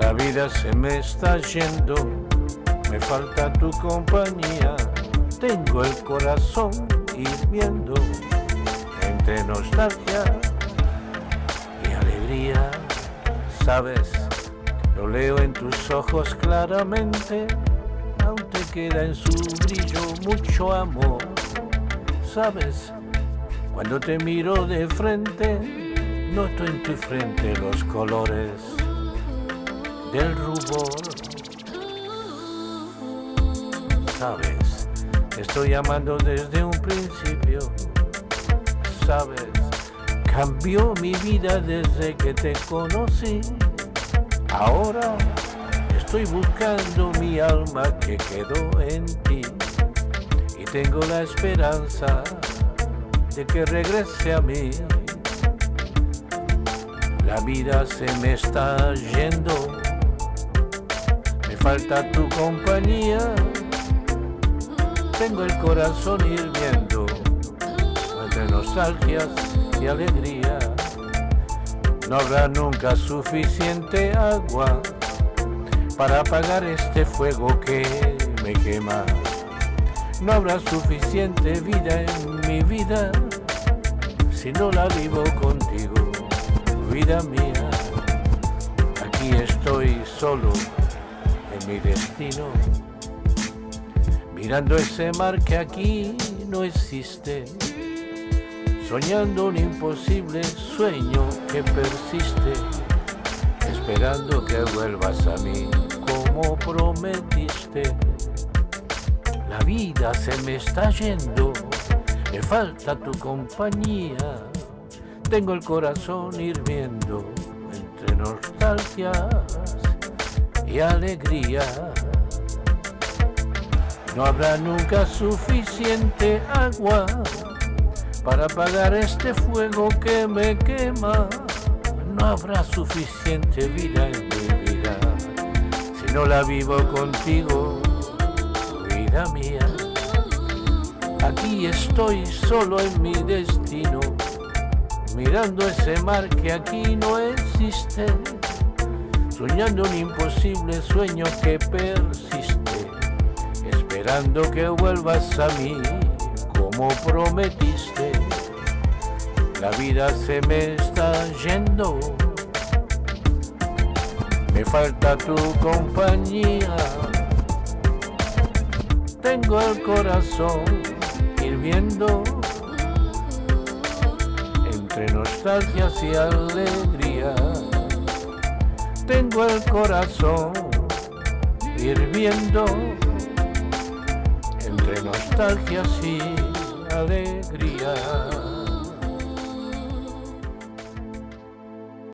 La vida se me está yendo, me falta tu compañía. Tengo el corazón hirviendo entre nostalgia y alegría. Sabes, lo leo en tus ojos claramente, aún te queda en su brillo mucho amor. Sabes, cuando te miro de frente, noto en tu frente los colores del rubor. Sabes, estoy amando desde un principio. Sabes, cambió mi vida desde que te conocí. Ahora estoy buscando mi alma que quedó en ti. Y tengo la esperanza de que regrese a mí. La vida se me está yendo falta tu compañía. Tengo el corazón hirviendo entre nostalgias y alegría. No habrá nunca suficiente agua para apagar este fuego que me quema. No habrá suficiente vida en mi vida si no la vivo contigo, vida mía. Aquí estoy solo mi destino, mirando ese mar que aquí no existe, soñando un imposible sueño que persiste, esperando que vuelvas a mí como prometiste. La vida se me está yendo, me falta tu compañía, tengo el corazón hirviendo entre nostalgias y alegría. No habrá nunca suficiente agua para apagar este fuego que me quema. No habrá suficiente vida en mi vida si no la vivo contigo, vida mía. Aquí estoy solo en mi destino, mirando ese mar que aquí no existe soñando un imposible sueño que persiste, esperando que vuelvas a mí como prometiste. La vida se me está yendo, me falta tu compañía. Tengo el corazón hirviendo entre nostalgias y alegrías tengo el corazón hirviendo entre nostalgias y alegría.